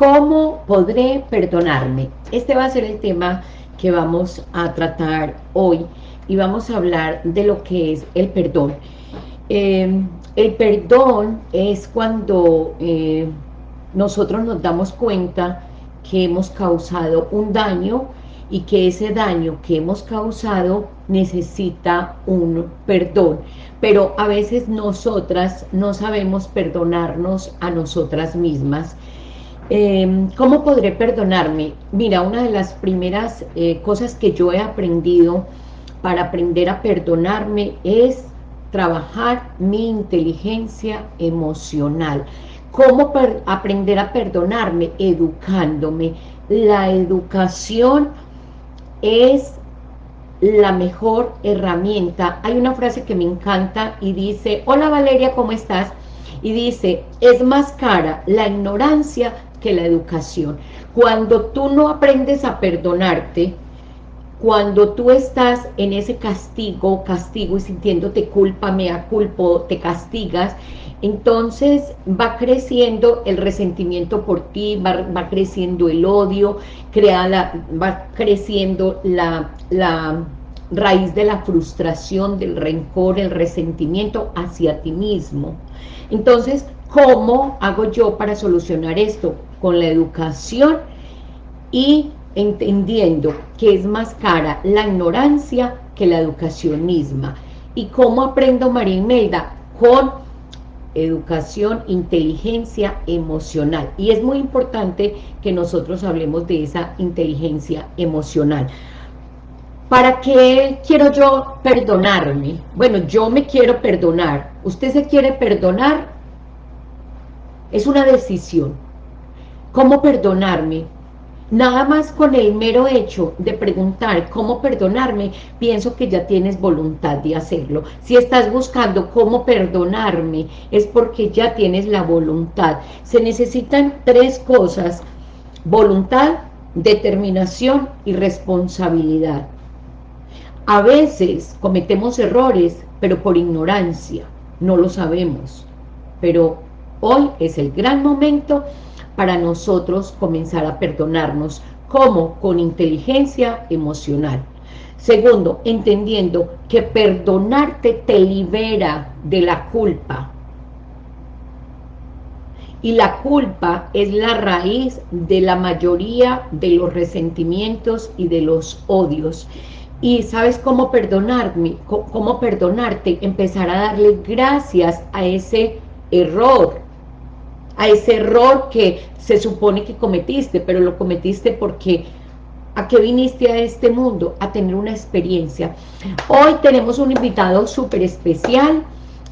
¿Cómo podré perdonarme? Este va a ser el tema que vamos a tratar hoy y vamos a hablar de lo que es el perdón. Eh, el perdón es cuando eh, nosotros nos damos cuenta que hemos causado un daño y que ese daño que hemos causado necesita un perdón. Pero a veces nosotras no sabemos perdonarnos a nosotras mismas Em, ¿Cómo podré perdonarme? Mira, una de las primeras eh, cosas que yo he aprendido para aprender a perdonarme es trabajar mi inteligencia emocional. ¿Cómo aprender a perdonarme? Educándome. La educación es la mejor herramienta. Hay una frase que me encanta y dice, hola Valeria, ¿cómo estás? Y dice, es más cara la ignorancia que la educación. Cuando tú no aprendes a perdonarte, cuando tú estás en ese castigo, castigo y sintiéndote culpa, mea culpo, te castigas, entonces va creciendo el resentimiento por ti, va, creciendo el odio, crea la, va creciendo la, la raíz de la frustración, del rencor, el resentimiento hacia ti mismo. Entonces, ¿cómo hago yo para solucionar esto? Con la educación y entendiendo que es más cara la ignorancia que la educación misma. ¿Y cómo aprendo María Imelda? Con educación, inteligencia emocional. Y es muy importante que nosotros hablemos de esa inteligencia emocional. ¿Para qué quiero yo perdonarme? Bueno, yo me quiero perdonar. ¿Usted se quiere perdonar? Es una decisión ¿Cómo perdonarme? Nada más con el mero hecho de preguntar cómo perdonarme, pienso que ya tienes voluntad de hacerlo. Si estás buscando cómo perdonarme, es porque ya tienes la voluntad. Se necesitan tres cosas, voluntad, determinación y responsabilidad. A veces cometemos errores, pero por ignorancia, no lo sabemos. Pero hoy es el gran momento para nosotros comenzar a perdonarnos. ¿Cómo? Con inteligencia emocional. Segundo, entendiendo que perdonarte te libera de la culpa. Y la culpa es la raíz de la mayoría de los resentimientos y de los odios. Y ¿sabes cómo perdonarme? ¿Cómo perdonarte? Empezar a darle gracias a ese error, a ese error que se supone que cometiste, pero lo cometiste porque ¿a qué viniste a este mundo? A tener una experiencia. Hoy tenemos un invitado súper especial,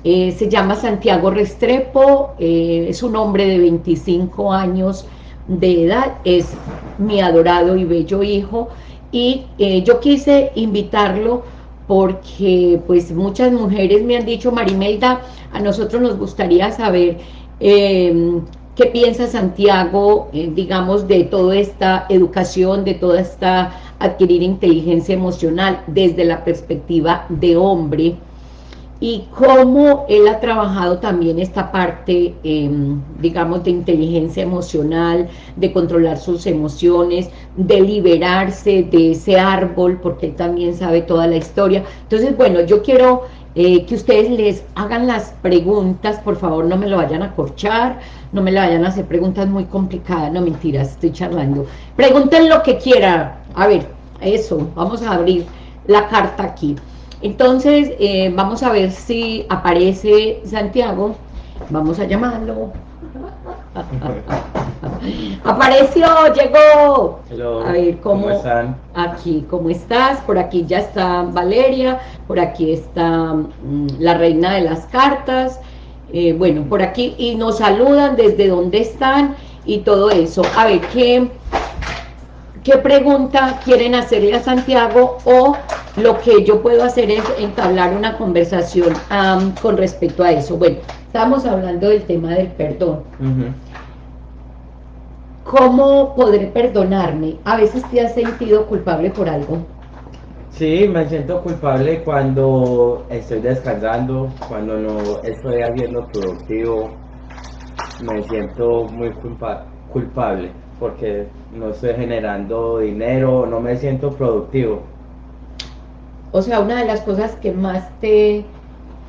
eh, se llama Santiago Restrepo, eh, es un hombre de 25 años de edad, es mi adorado y bello hijo, y eh, yo quise invitarlo porque pues muchas mujeres me han dicho, Marimelda, a nosotros nos gustaría saber eh, ¿Qué piensa Santiago, eh, digamos, de toda esta educación, de toda esta adquirir inteligencia emocional desde la perspectiva de hombre? Y cómo él ha trabajado también esta parte, em, digamos, de inteligencia emocional, de controlar sus emociones, de liberarse de ese árbol, porque él también sabe toda la historia. Entonces, bueno, yo quiero eh, que ustedes les hagan las preguntas, por favor no me lo vayan a corchar, no me le vayan a hacer preguntas muy complicadas, no mentiras, estoy charlando. Pregunten lo que quieran, a ver, eso, vamos a abrir la carta aquí. Entonces, eh, vamos a ver si aparece Santiago, vamos a llamarlo. Apareció, llegó. a ver ¿cómo, están? Aquí, ¿cómo estás? Por aquí ya está Valeria, por aquí está mm, la reina de las cartas. Eh, bueno, por aquí, y nos saludan desde dónde están y todo eso. A ver, ¿qué, qué pregunta quieren hacerle a Santiago? O lo que yo puedo hacer es entablar una conversación con respecto a eso. Bueno, estamos hablando del tema del perdón. ¿Cómo podré perdonarme? ¿A veces te has sentido culpable por algo? Sí, me siento culpable cuando estoy descansando, cuando no estoy haciendo productivo. Me siento muy culpable porque no estoy generando dinero, no me siento productivo. O sea, una de las cosas que más te,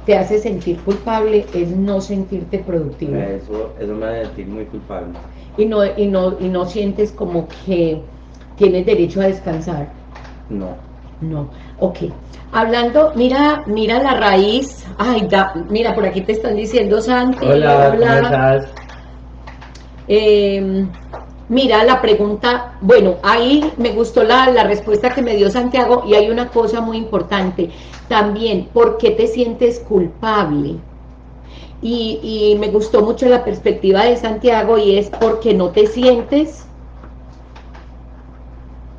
te hace sentir culpable es no sentirte productivo. Eso, eso me hace sentir muy culpable. Y no, y, no, y no sientes como que tienes derecho a descansar. No. No, ok. Hablando, mira, mira la raíz. Ay, mira, por aquí te están diciendo Santi. Hola, ¿cómo estás? Eh, Mira la pregunta, bueno, ahí me gustó la, la, respuesta que me dio Santiago y hay una cosa muy importante también, ¿por qué te sientes culpable? Y, y me gustó mucho la perspectiva de Santiago y es porque no te sientes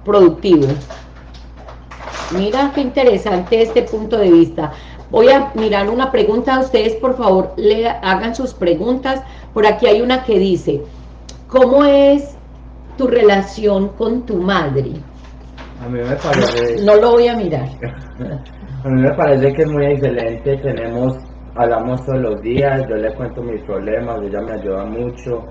productivo. Mira qué interesante este punto de vista. Voy a mirar una pregunta a ustedes, por favor, le hagan sus preguntas. Por aquí hay una que dice, ¿cómo es tu relación con tu madre? A mí me parece... No, lo voy a mirar. a mí me parece que es muy excelente, tenemos, hablamos todos los días, yo le cuento mis problemas, ella me ayuda mucho.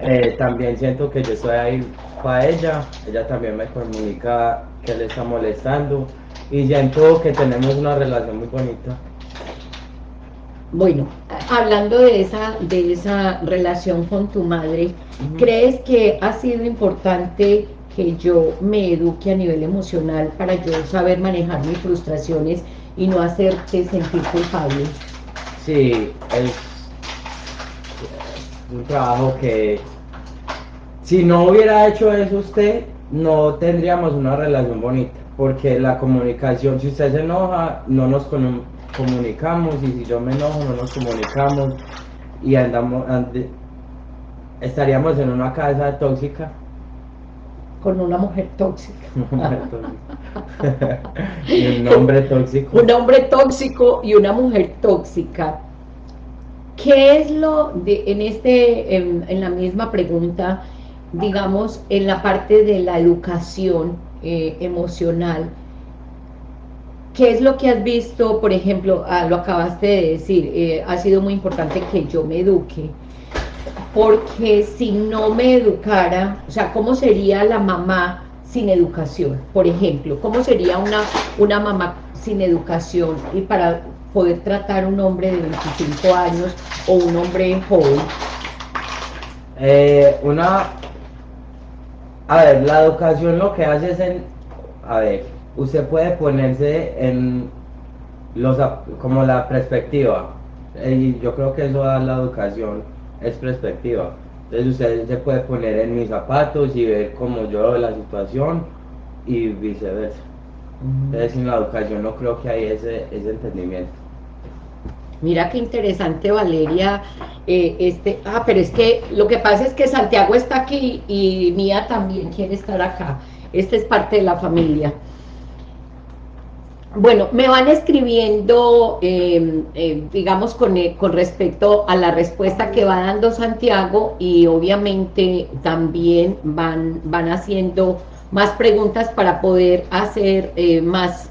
Eh, también siento que yo estoy ahí para ella, ella también me comunica que le está molestando y siento que tenemos una relación muy bonita. Bueno, hablando de esa, de esa relación con tu madre, ¿crees que ha sido importante que yo me eduque a nivel emocional para yo saber manejar mis frustraciones y no hacerte sentir culpable? Sí, es un trabajo que si no hubiera hecho eso usted, no tendríamos una relación bonita, porque la comunicación, si usted se enoja, no nos comunicamos y si yo me enojo no nos comunicamos y andamos estaríamos en una casa tóxica. Con una mujer tóxica y un hombre tóxico. Un hombre tóxico y una mujer tóxica. ¿qué es lo de en este en, en la misma pregunta digamos en la parte de la educación eh, emocional ¿Qué es lo que has visto, por ejemplo, ah, lo acabaste de decir, eh, ha sido muy importante que yo me eduque, porque si no me educara, o sea, ¿cómo sería la mamá sin educación? Por ejemplo, ¿cómo sería una, una mamá sin educación y para poder tratar un hombre de 25 años o un hombre joven? Eh, una, a ver, la educación lo que hace es en, a ver, usted puede ponerse en los como la perspectiva y yo creo que eso da la educación es perspectiva entonces usted se puede poner en mis zapatos y ver cómo yo veo la situación y viceversa entonces en la educación no creo que hay ese, ese entendimiento Mira qué interesante, Valeria. Eh, este, ah, pero es que lo que pasa es que Santiago está aquí y Mía también quiere estar acá. Esta es parte de la familia. Bueno, me van escribiendo, em, em, digamos, con, eh, con, respecto a la respuesta que va dando Santiago y obviamente también van, van haciendo más preguntas para poder hacer eh, más...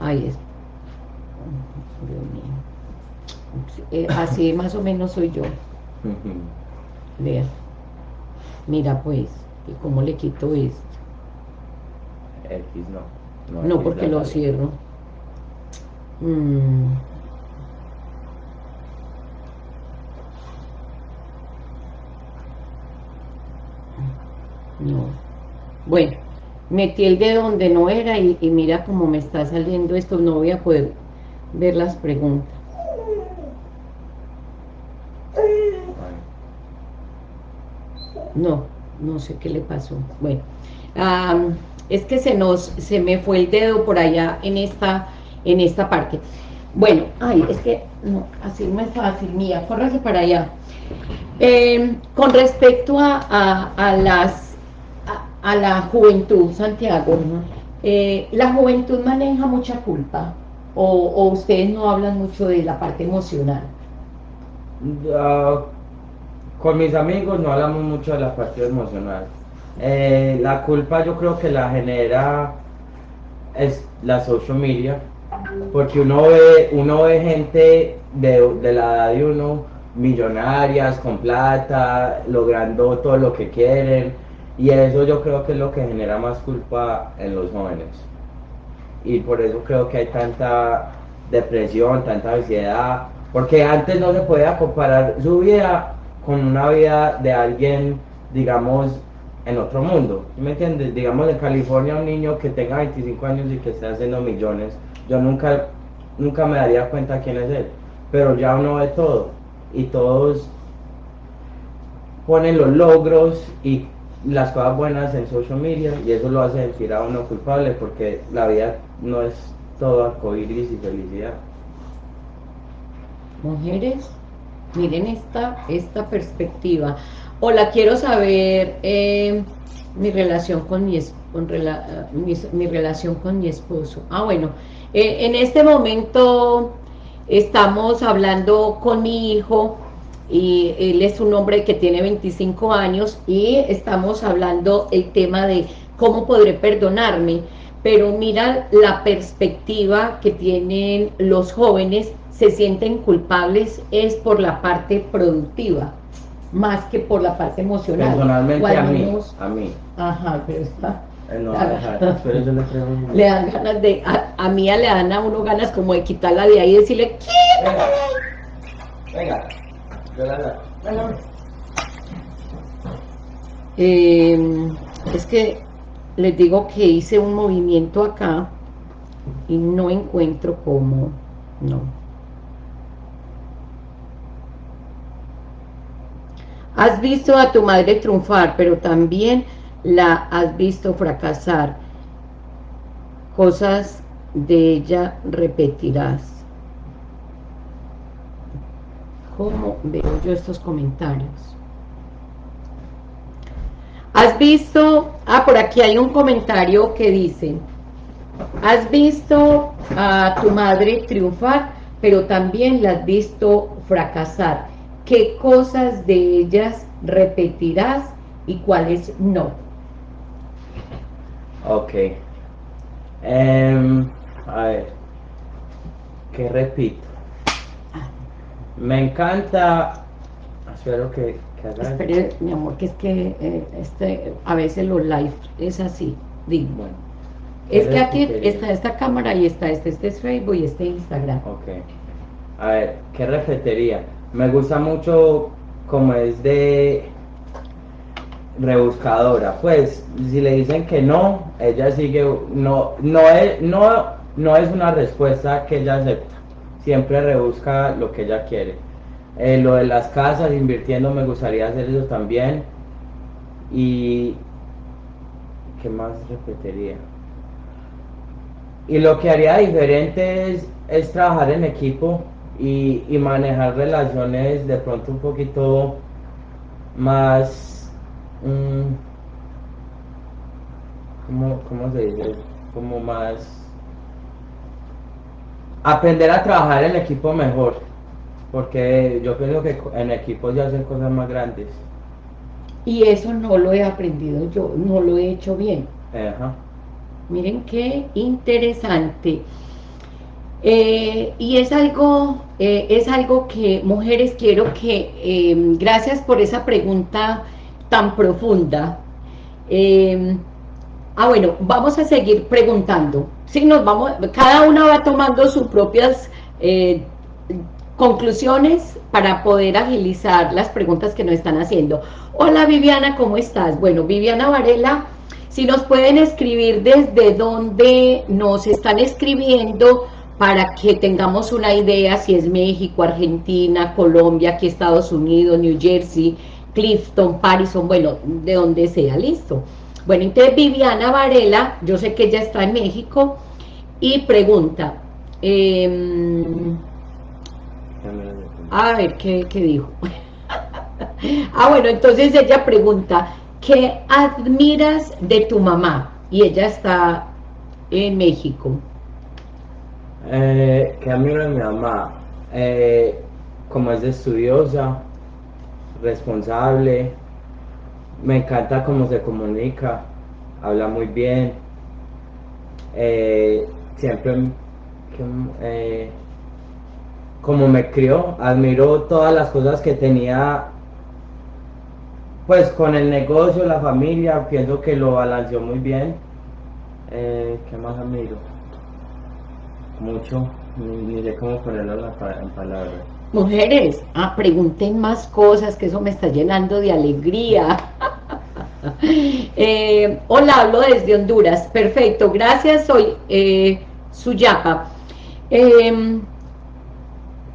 Ahí es. Eh, así más o menos soy yo. Vea. Mira pues, ¿cómo le quito esto? X no. No, porque lo cierro. Mm. No. Bueno, metí el dedo donde no era y, mira cómo me está saliendo esto, no voy a poder ver las preguntas. No, no sé qué le pasó. Bueno, es que se nos, se me fue el dedo por allá en esta, en esta parte. Bueno, ay, es que, no, así no es fácil, mía, córrase para allá. Em, con respecto a, a, las, a, la juventud, Santiago, eh, ¿la juventud maneja mucha culpa? O, ustedes no hablan mucho de la parte emocional? Con mis amigos no hablamos mucho de la parte emocional eh, la culpa yo creo que la genera es la social media, porque uno ve, uno ve gente de, la edad de uno millonarias, con plata, logrando todo lo que quieren. Y eso yo creo que es lo que genera más culpa en los jóvenes. Y por eso creo que hay tanta depresión, tanta ansiedad, porque antes no se podía comparar su vida con una vida de alguien, digamos, en otro mundo. ¿Me entiendes? Digamos, en California un niño que tenga 25 años y que esté haciendo millones, yo nunca, nunca me daría cuenta quién es él. Pero ya uno ve todo y todos ponen los logros y las cosas buenas en social media y eso lo hace sentir a uno culpable porque la vida no es todo arcoíris y felicidad. Mujeres, miren esta, esta perspectiva. Hola, quiero saber eh, mi relación con mi, mi, relación con mi esposo. Ah, bueno, eh, en este momento estamos hablando con mi hijo y él es un hombre que tiene 25 años y estamos hablando el tema de cómo podré perdonarme, pero mira la perspectiva que tienen los jóvenes, se sienten culpables es por la parte productiva, más que por la parte emocional. Personalmente a mí, a mí. Ajá, pero está... Eh, no, pero yo le, le dan ganas de, a, a mí le dan a uno ganas como de quitarla de ahí y decirle, ¿qué? Venga, venga. Eh, es que les digo que hice un movimiento acá y no encuentro cómo, no. Has visto a tu madre triunfar, pero también la has visto fracasar. Cosas de ella repetirás. ¿Cómo veo yo estos comentarios? ¿Has visto? Ah, por aquí hay un comentario que dice, ¿has visto a tu madre triunfar, pero también la has visto fracasar? ¿Qué cosas de ellas repetirás y cuáles no? Ok. Em, a ver. ¿Qué repito? Me encanta... Espero que, que haga... Espere, mi amor, que es que eh, este, a veces los live es así. Digo. Bueno. Es que ¿Qué aquí repetiría? está esta cámara y está este, este es Facebook y este Instagram. Ok. A ver, ¿qué repetiría? Me gusta mucho como es de rebuscadora. Pues, si le dicen que no, ella sigue, no, no es, no, no es una respuesta que ella acepta. Siempre rebusca lo que ella quiere. Eh, lo de las casas, invirtiendo, me gustaría hacer eso también. Y, ¿qué más repetiría? Y lo que haría diferente es, es trabajar en equipo y, y manejar relaciones de pronto un poquito más... mm, ¿cómo, ¿Cómo se dice? Como más... Aprender a trabajar en equipo mejor. Porque yo pienso que en equipo se hacen cosas más grandes. Y eso no lo he aprendido yo, no lo he hecho bien. Ajá. Miren qué interesante. Eh, y es algo, eh, es algo que, mujeres, quiero que, eh, gracias por esa pregunta tan profunda. Eh, ah, bueno, vamos a seguir preguntando. Sí, nos vamos, cada una va tomando sus propias eh, conclusiones para poder agilizar las preguntas que nos están haciendo. Hola Viviana, ¿cómo estás? Bueno, Viviana Varela, si nos pueden escribir desde donde nos están escribiendo para que tengamos una idea si es México, Argentina, Colombia, aquí Estados Unidos, New Jersey, Clifton, Parison, bueno, de donde sea, listo. Bueno, entonces Viviana Varela, yo sé que ella está en México, y pregunta, em, a ver, ¿qué, qué dijo? ah, bueno, entonces ella pregunta, ¿qué admiras de tu mamá? Y ella está en México. Eh, de mi mamá, eh, como es estudiosa, responsable, me encanta cómo se comunica, habla muy bien, eh, siempre, eh, como me crió, admiro todas las cosas que tenía, pues con el negocio, la familia, pienso que lo balanceó muy bien. ¿Qué más admiro? Mucho, sé cómo ponerlo en, la pa- en palabras. Mujeres, ah, pregunten más cosas, que eso me está llenando de alegría. Eh, hola, hablo desde Honduras. Perfecto, gracias, soy eh, Suyapa. Eh,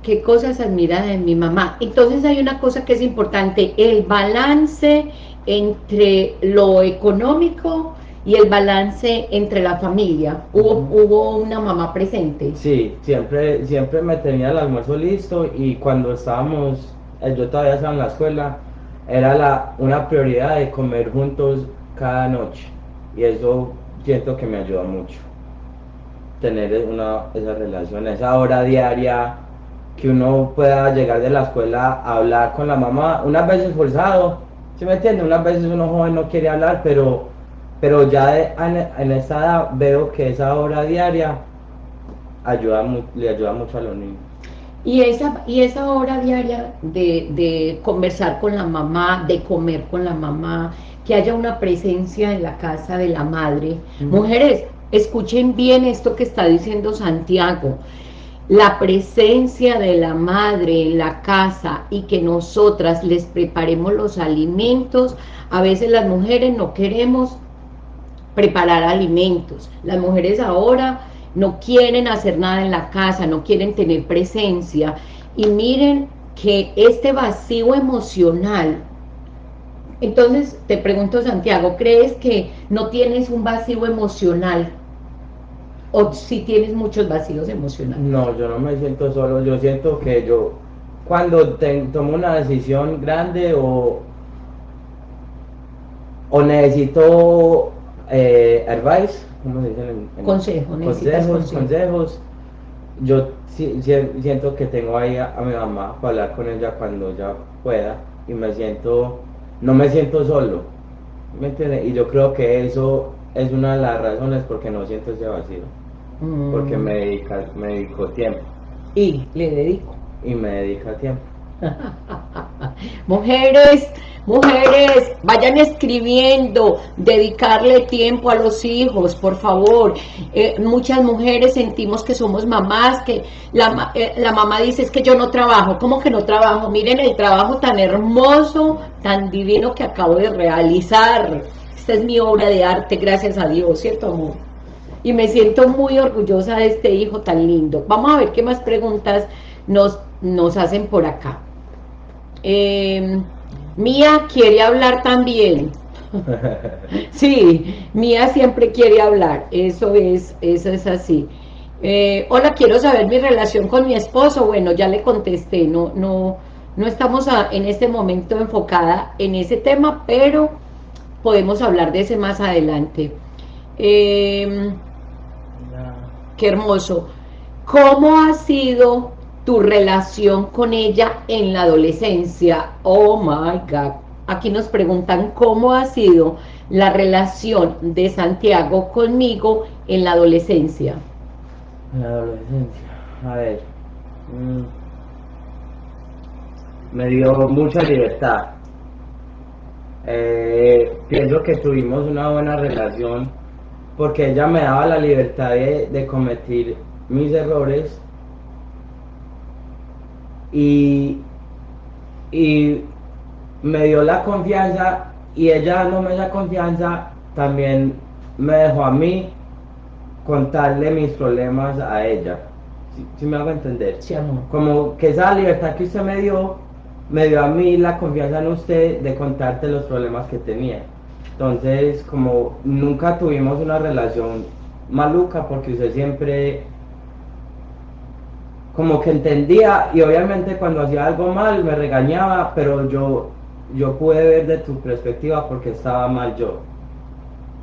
¿Qué cosas admira de mi mamá? Entonces hay una cosa que es importante, el balance entre lo económico y el balance entre la familia. Hubo, Ujú. hubo una mamá presente. Sí, siempre, siempre me tenía el almuerzo listo y cuando estábamos, eh, yo todavía estaba en la escuela, era la, una prioridad de comer juntos cada noche y eso siento que me ayuda mucho. Tener una, esa relación, esa hora diaria, que uno pueda llegar de la escuela a hablar con la mamá, unas veces forzado, ¿sí me entiende? Unas veces uno joven no quiere hablar, pero, pero ya de- en, en esta edad veo que esa hora diaria ayuda, le ayuda mucho a los niños. Y esa, y esa hora diaria de, de conversar con la mamá, de comer con la mamá, que haya una presencia en la casa de la madre. Ujú. Mujeres, escuchen bien esto que está diciendo Santiago. La presencia de la madre en la casa y que nosotras les preparemos los alimentos. A veces las mujeres no queremos preparar alimentos. Las mujeres ahora no quieren hacer nada en la casa, no quieren tener presencia. Y miren que este vacío emocional, entonces te pregunto Santiago, ¿crees que no tienes un vacío emocional? ¿O si tienes muchos vacíos emocionales? No, yo no me siento solo, yo siento que yo cuando tomo una decisión grande o, o necesito eh, advice, ¿cómo se dice? en- en- Consejo, consejos, consejo. consejos, yo si- si- siento que tengo ahí a, a mi mamá para hablar con ella cuando ella pueda y me siento, no me siento solo, ¿me entiende? Y yo creo que eso es una de las razones por qué no siento ese vacío, porque Mm, me dedica, me dedico tiempo Y le dedico. y me dedica tiempo. Mujeres, mujeres, vayan escribiendo, dedicarle tiempo a los hijos, por favor. Eh, muchas mujeres sentimos que somos mamás, que eh, la mamá dice es que yo no trabajo. ¿Cómo que no trabajo? Miren el trabajo tan hermoso, tan divino que acabo de realizar. Esta es mi obra de arte, gracias a Dios, ¿cierto amor? y me siento muy orgullosa de este hijo tan lindo. Vamos a ver qué más preguntas nos, nos hacen por acá. Eh, Mía quiere hablar también. Sí, Mía siempre quiere hablar, eso es, eso es así. Eh, hola, quiero saber mi relación con mi esposo. Bueno, ya le contesté, no, no, no estamos a- en este momento enfocada en ese tema, pero podemos hablar de ese más adelante. Eh, Qué hermoso. ¿Cómo ha sido tu relación con ella en la adolescencia? Oh my God. Aquí nos preguntan cómo ha sido la relación de Santiago conmigo en la adolescencia. En la adolescencia, a ver. mm, me dio mucha libertad. Eh, pienso que tuvimos una buena relación porque ella me daba la libertad de, de cometer mis errores y, y me dio la confianza y ella dándome esa confianza también me dejó a mí contarle mis problemas a ella. Si me hago entender? Sí, amor. Como que esa libertad que usted me dio, me dio a mí la confianza en usted de contarte los problemas que tenía. Entonces, como nunca tuvimos una relación maluca, porque usted siempre como que entendía y obviamente cuando hacía algo mal me regañaba, pero yo, yo pude ver de tu perspectiva porque estaba mal yo.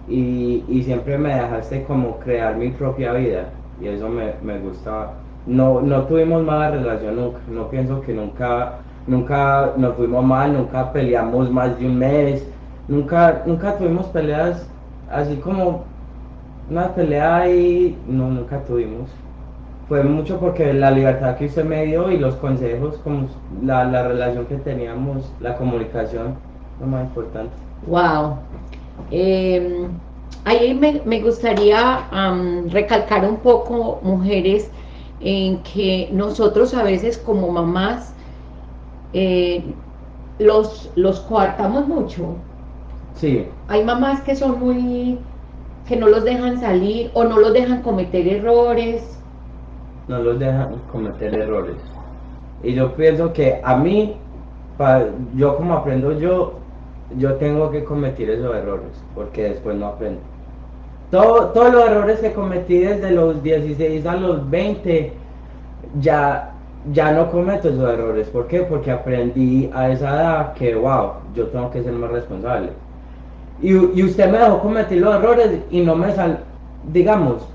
Y, y siempre me dejaste como crear mi propia vida y eso me, me gustaba. No, no tuvimos mala relación nunca, no pienso que nunca, nunca nos fuimos mal, nunca peleamos más de un mes, nunca, nunca tuvimos peleas así como una pelea ahí, no, nunca tuvimos. Fue mucho porque la libertad que usted me dio y los consejos, como la, la relación que teníamos, la comunicación, lo más importante. Wow. Eh, ahí me, me gustaría um, recalcar un poco, mujeres, en que nosotros a veces como mamás eh, los, los coartamos mucho. Sí. Hay mamás que son muy, que no los dejan salir o no los dejan cometer errores. No los dejan cometer errores. Y yo pienso que a mí, yo como aprendo yo, yo tengo que cometer esos errores, porque después no aprendo. Todo, todos los errores que cometí desde los 16 a los 20, ya, ya no cometo esos errores. ¿Por qué? Porque aprendí a esa edad que, wow, yo tengo que ser más responsable. Y, y usted me dejó cometer los errores y no me sal, digamos,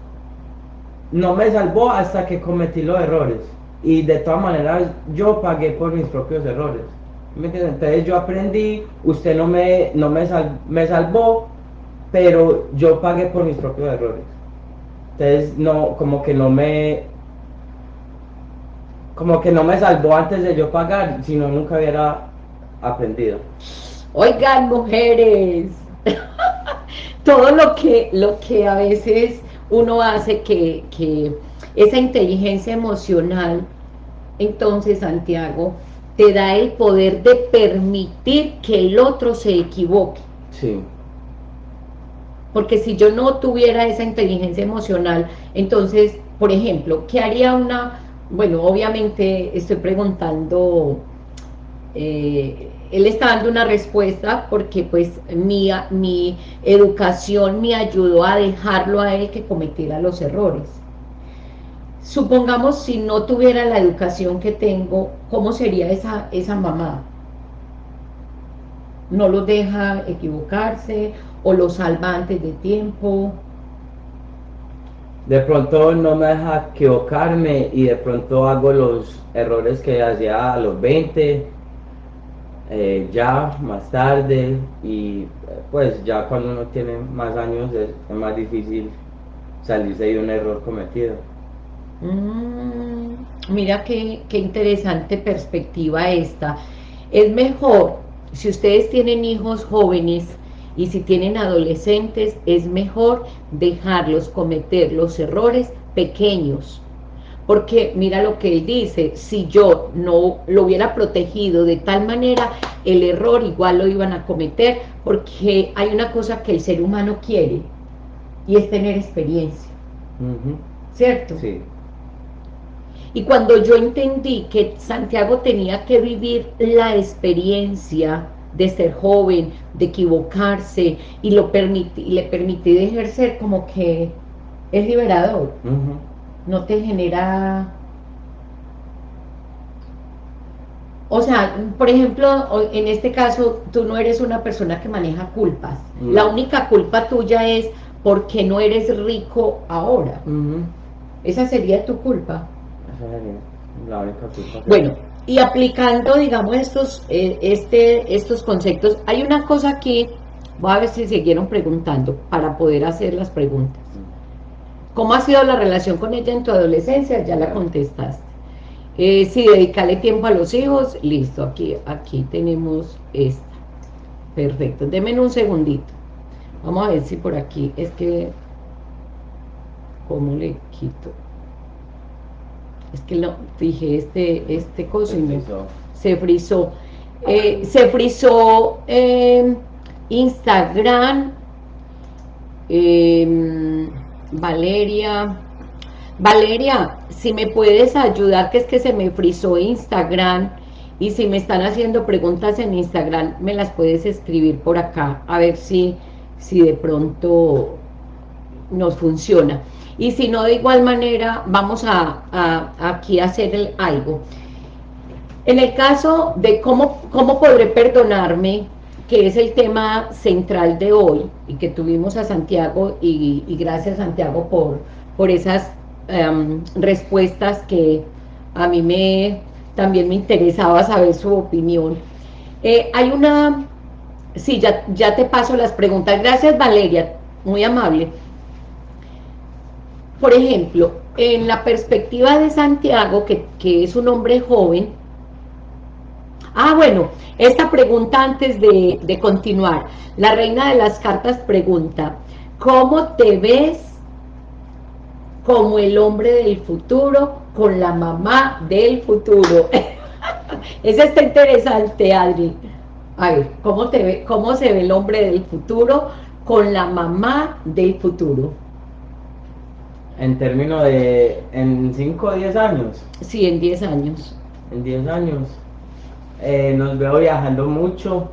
no me salvó hasta que cometí los errores. Y de todas maneras, yo pagué por mis propios errores. Entonces yo aprendí, usted no me, no me, me salvó, pero yo pagué por mis propios errores. Entonces no, como que no me, como que no me salvó antes de yo pagar, si no nunca hubiera aprendido. Oigan, mujeres, todo lo que, lo que a veces uno hace que, que esa inteligencia emocional, entonces Santiago, te da el poder de permitir que el otro se equivoque. Sí. Porque si yo no tuviera esa inteligencia emocional, entonces, por ejemplo, ¿qué haría una...? Bueno, obviamente estoy preguntando... Eh, él está dando una respuesta porque pues mi, mi educación me ayudó a dejarlo a él que cometiera los errores. Supongamos si no tuviera la educación que tengo, ¿cómo sería esa, esa mamá? ¿No lo deja equivocarse o lo salva antes de tiempo? De pronto no me deja equivocarme y de pronto hago los errores que hacía a los 20, eh, ya más tarde y pues ya cuando uno tiene más años es más difícil salirse de un error cometido. Mm, mira qué, qué interesante perspectiva esta. Es mejor, si ustedes tienen hijos jóvenes y si tienen adolescentes, es mejor dejarlos cometer los errores pequeños. Porque mira lo que él dice, si yo no lo hubiera protegido de tal manera, el error igual lo iban a cometer, porque hay una cosa que el ser humano quiere, y es tener experiencia. ¿Cierto? Sí. Y cuando yo entendí que Santiago tenía que vivir la experiencia de ser joven, de equivocarse, y lo permití, le permití de ejercer como que es liberador. No te genera... O sea, por ejemplo, en este caso, tú no eres una persona que maneja culpas. La única culpa tuya es porque no eres rico ahora. Esa sería tu culpa. Bueno, y aplicando, digamos, estos, eh, este, estos conceptos, hay una cosa aquí, voy a ver si siguieron preguntando, para poder hacer las preguntas. ¿Cómo ha sido la relación con ella en tu adolescencia? Ya la contestaste. Eh, si dedicarle tiempo a los hijos, listo, aquí, aquí tenemos esta. Perfecto, denme un segundito. Vamos a ver si por aquí, es que, ¿cómo le quito? es que lo fijé este, este coso y se frizó. Eh, se frizó Instagram, em, Valeria, Valeria, si me puedes ayudar, que es que se me frizó Instagram, y si me están haciendo preguntas en Instagram, me las puedes escribir por acá, a ver si, si de pronto nos funciona. Y si no de igual manera vamos a, aquí a hacer algo. En el caso de cómo, cómo podré perdonarme que es el tema central de hoy y que tuvimos a Santiago y, gracias Santiago por, por esas em, respuestas que a mí me también me interesaba saber su opinión. Eh, hay una sí, ya, ya te paso las preguntas. Gracias Valeria, muy amable. Por ejemplo, en la perspectiva de Santiago, que, que es un hombre joven, Ah, bueno, esta pregunta antes de, de, continuar. La reina de las cartas pregunta, ¿cómo te ves como el hombre del futuro con la mamá del futuro? Eso está interesante, Adri. A ver, ¿cómo, te ve, ¿cómo se ve el hombre del futuro con la mamá del futuro? En términos de, ¿en 5 o 10 años? Sí, en 10 años. En 10 años. Eh, nos veo viajando mucho.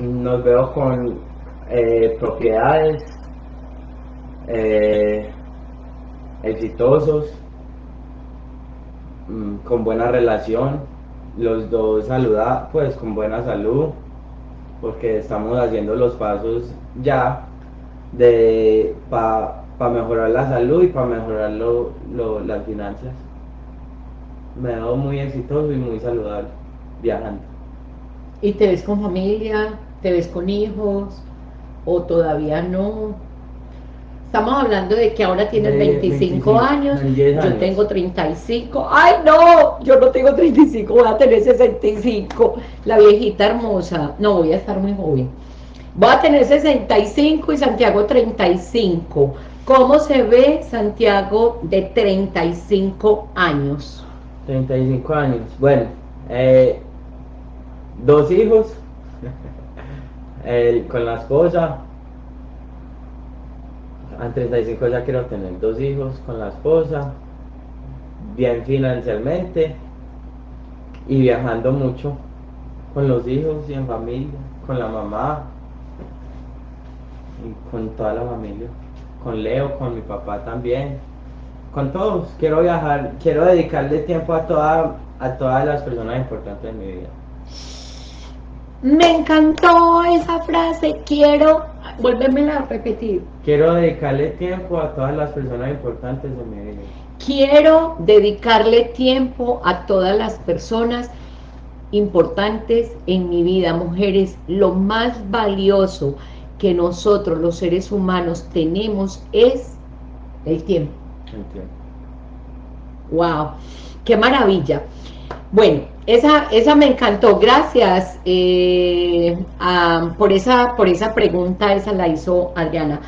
Nos veo con eh, propiedades. Eh, exitosos. Mm, con buena relación. Los dos saludados, pues con buena salud. Porque estamos haciendo los pasos ya para mejorar la salud y para mejorar lo, lo, las finanzas. Me he dado muy exitoso y muy saludable viajando. ¿Y te ves con familia? ¿Te ves con hijos? ¿O todavía no? Estamos hablando de que ahora tienes 25, 25 años, años, yo tengo 35. ¡Ay, no! Yo no tengo 35, voy a tener 65. La viejita hermosa. No, voy a estar muy joven. Voy a tener 65 y Santiago 35. ¿Cómo se ve Santiago de 35 años? 35 años. Bueno, eh, dos hijos el, con la esposa. A 35 ya quiero tener dos hijos con la esposa, bien financieramente y viajando mucho con los hijos y en familia, con la mamá y con toda la familia con Leo, con mi papá también, con todos. Quiero viajar, quiero dedicarle tiempo a, toda, a todas las personas importantes de mi vida. Me encantó esa frase, quiero, vuélvemela a repetir. Quiero dedicarle tiempo a todas las personas importantes de mi vida. Quiero dedicarle tiempo a todas las personas importantes en mi vida, mujeres, lo más valioso que nosotros los seres humanos tenemos es el tiempo. Wow, qué maravilla. Bueno, esa, esa me encantó. Gracias eh, por, esa, por esa pregunta, esa la hizo Adriana.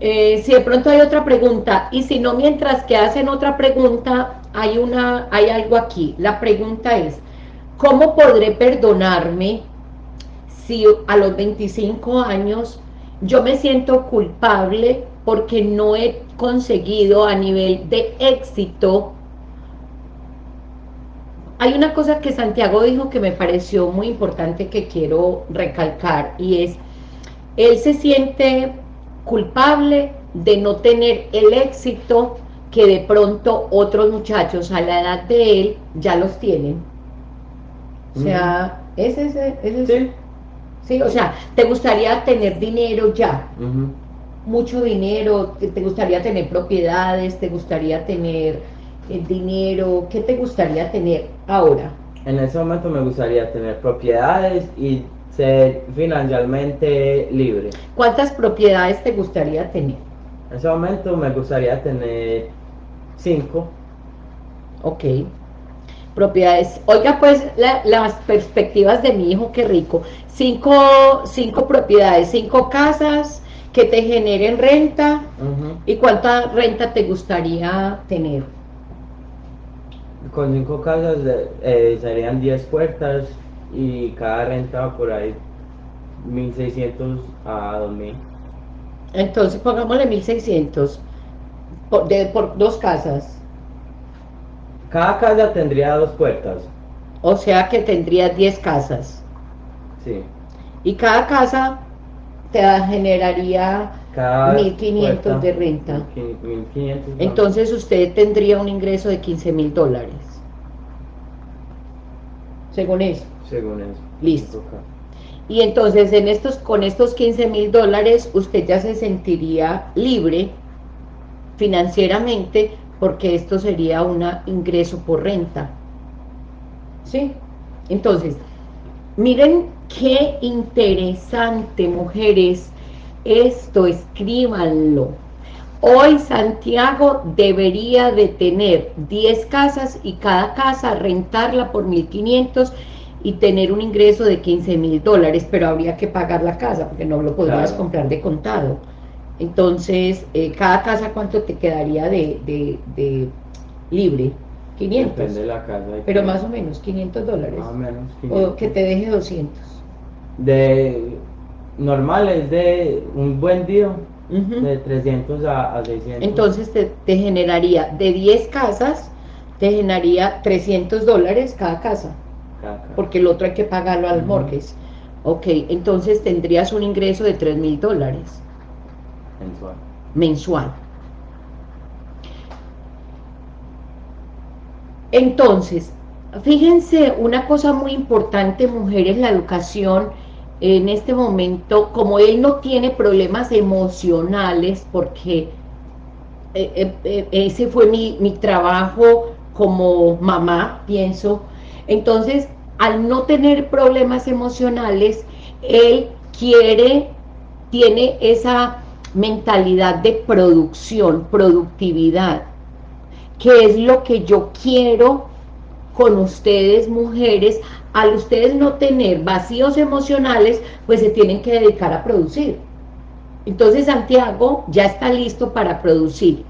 Eh, si de pronto hay otra pregunta, y si no, mientras que hacen otra pregunta, hay, una, hay algo aquí. La pregunta es, ¿cómo podré perdonarme si a los 25 años yo me siento culpable porque no he conseguido a nivel de éxito. Hay una cosa que Santiago dijo que me pareció muy importante que quiero recalcar y es, él se siente culpable de no tener el éxito que de pronto otros muchachos a la edad de él ya los tienen. O sea, ese es ese, Sí, o sea, te gustaría tener dinero ya, mucho dinero, te, gustaría tener propiedades, te gustaría tener el dinero, ¿qué te gustaría tener ahora? En ese momento me gustaría tener propiedades y ser financieramente libre. ¿Cuántas propiedades te gustaría tener? En ese momento me gustaría tener cinco. Ok propiedades. Oiga, pues, las perspectivas de mi hijo, qué rico. Cinco, cinco propiedades, cinco casas que te generen renta. ¿Y cuánta renta te gustaría tener? Con cinco casas eh, serían 10 puertas y cada renta por ahí 1.600 a 2.000. Entonces, pongámosle 1.600 por, por dos casas. Cada casa tendría dos puertas. O sea que tendría 10 casas. Sí. Y cada casa te generaría 1.500 de renta. 1500. Entonces usted tendría un ingreso de 15 mil dólares. Según eso. Según eso. Listo. Y entonces en estos, con estos 15 mil dólares usted ya se sentiría libre financieramente porque esto sería un ingreso por renta. ¿Sí? Entonces, miren qué interesante, mujeres, esto, escríbanlo. Hoy Santiago debería de tener 10 casas y cada casa rentarla por 1.500 y tener un ingreso de 15 mil dólares, pero habría que pagar la casa porque no lo podrías comprar de contado. Entonces, eh, cada casa, ¿cuánto te quedaría de, de, libre? 500. Depende de la casa. Pero más o menos, 500 dólares. Más o menos. O que te deje 200. De normal es de un buen día, de 300 a, 600. Entonces te, te, generaría de 10 casas, te generaría 300 dólares cada casa porque el otro hay que pagarlo al mortgage. Ok, entonces tendrías un ingreso de 3 mil dólares. Mensual. Mensual. Entonces, fíjense, una cosa muy importante, mujeres, la educación en este momento, como él no tiene problemas emocionales, porque eh, eh, eh, ese fue mi, mi trabajo como mamá, pienso, entonces, al no tener problemas emocionales, él quiere, tiene esa mentalidad de producción, productividad, que es lo que yo quiero con ustedes mujeres, al ustedes no tener vacíos emocionales, pues se tienen que dedicar a producir. Entonces Santiago ya está listo para producir.